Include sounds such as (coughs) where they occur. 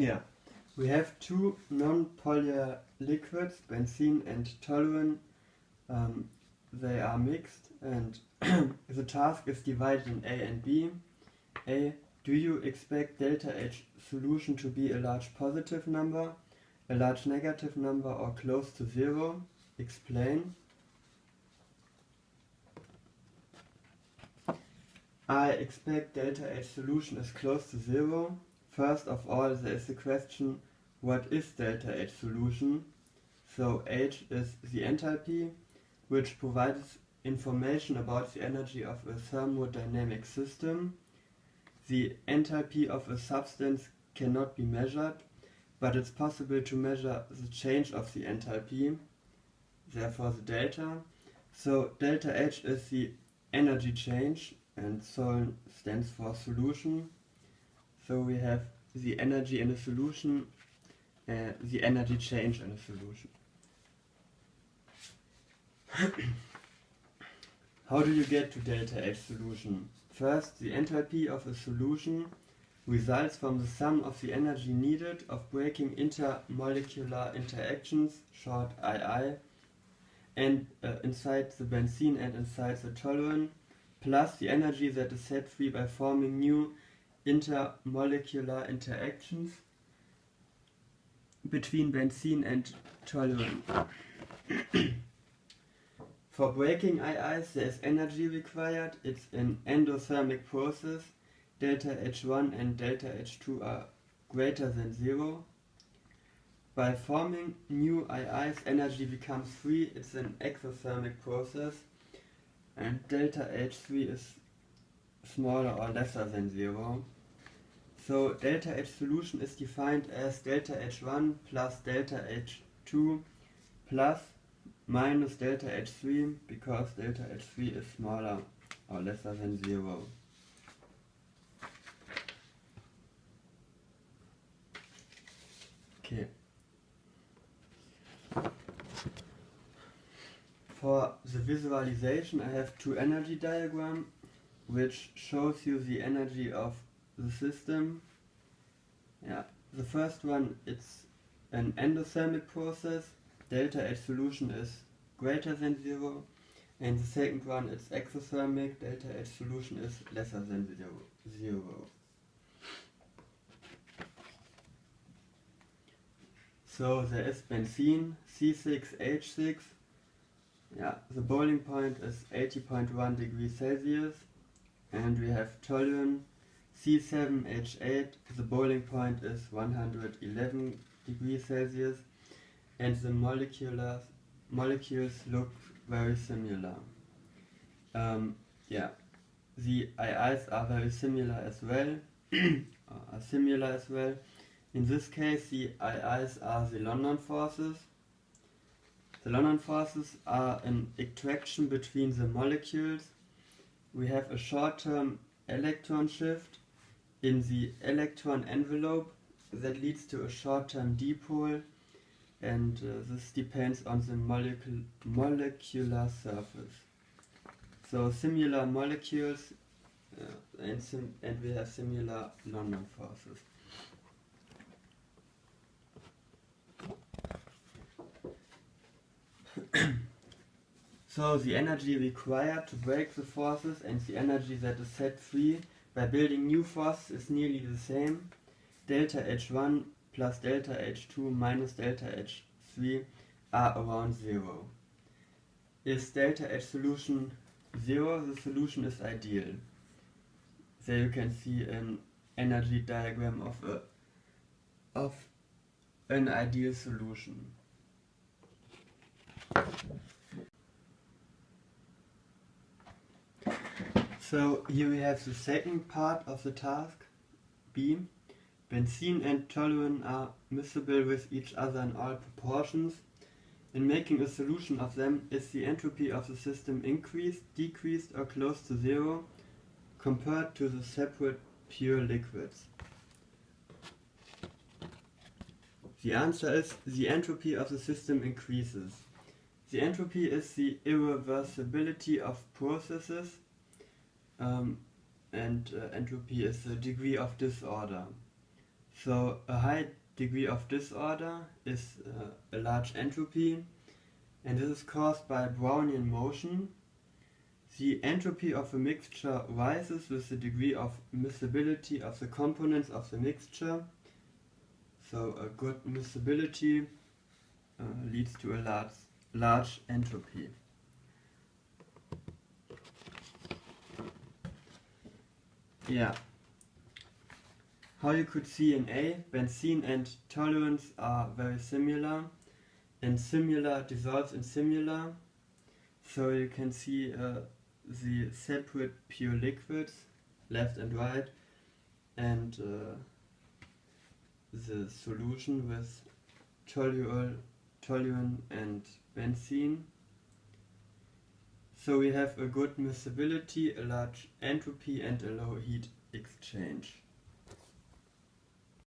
Yeah, we have two non-polar liquids, benzene and toluene. Um, they are mixed and (clears throat) the task is divided in A and B. A. Do you expect delta H solution to be a large positive number, a large negative number or close to zero? Explain. I expect delta H solution is close to zero. First of all, there is the question, what is delta H solution? So H is the enthalpy, which provides information about the energy of a thermodynamic system. The enthalpy of a substance cannot be measured, but it's possible to measure the change of the enthalpy, therefore the delta. So delta H is the energy change and SOL stands for solution. So we have the energy in a solution, uh, the energy change in a solution. (coughs) How do you get to delta H solution? First, the enthalpy of a solution results from the sum of the energy needed of breaking intermolecular interactions, short II, and uh, inside the benzene and inside the toluene, plus the energy that is set free by forming new intermolecular interactions between benzene and toluene. (coughs) For breaking IIs there is energy required, it's an endothermic process, delta H1 and delta H2 are greater than zero. By forming new IIs energy becomes free, it's an exothermic process and delta H3 is smaller or oh, lesser than zero. So delta H solution is defined as delta H1 plus delta H2 plus minus delta H3 because delta H3 is smaller or lesser than 0. Okay. For the visualization I have two energy diagram which shows you the energy of the system. Yeah, the first one it's an endothermic process delta H solution is greater than 0 and the second one it's exothermic, delta H solution is lesser than 0. zero. So there is benzene C6H6, yeah, the boiling point is 80.1 degrees Celsius and we have toluene C7H8, the boiling point is 111 degrees Celsius and the molecular molecules look very similar. Um, yeah, the IIs are very similar as well, (clears throat) are similar as well. In this case, the IIs are the London forces. The London forces are an attraction between the molecules. We have a short-term electron shift in the electron envelope that leads to a short-term dipole and uh, this depends on the molecule, molecular surface. So similar molecules uh, and, sim and we have similar London forces. (clears throat) so the energy required to break the forces and the energy that is set free by building new forces is nearly the same. Delta H1 plus delta H2 minus delta H3 are around 0. Is delta H solution 0, the solution is ideal. There you can see an energy diagram of a of an ideal solution. So here we have the second part of the task, B. Benzene and toluene are miscible with each other in all proportions. In making a solution of them, is the entropy of the system increased, decreased or close to zero compared to the separate pure liquids? The answer is the entropy of the system increases. The entropy is the irreversibility of processes um, and uh, entropy is the degree of disorder. So a high degree of disorder is uh, a large entropy and this is caused by Brownian motion. The entropy of a mixture rises with the degree of miscibility of the components of the mixture. So a good miscibility uh, leads to a large, large entropy. Yeah. How you could see in A, benzene and toluenes are very similar and similar dissolves in similar. So you can see uh, the separate pure liquids, left and right, and uh, the solution with toluol, toluene and benzene. So we have a good miscibility, a large entropy and a low heat exchange.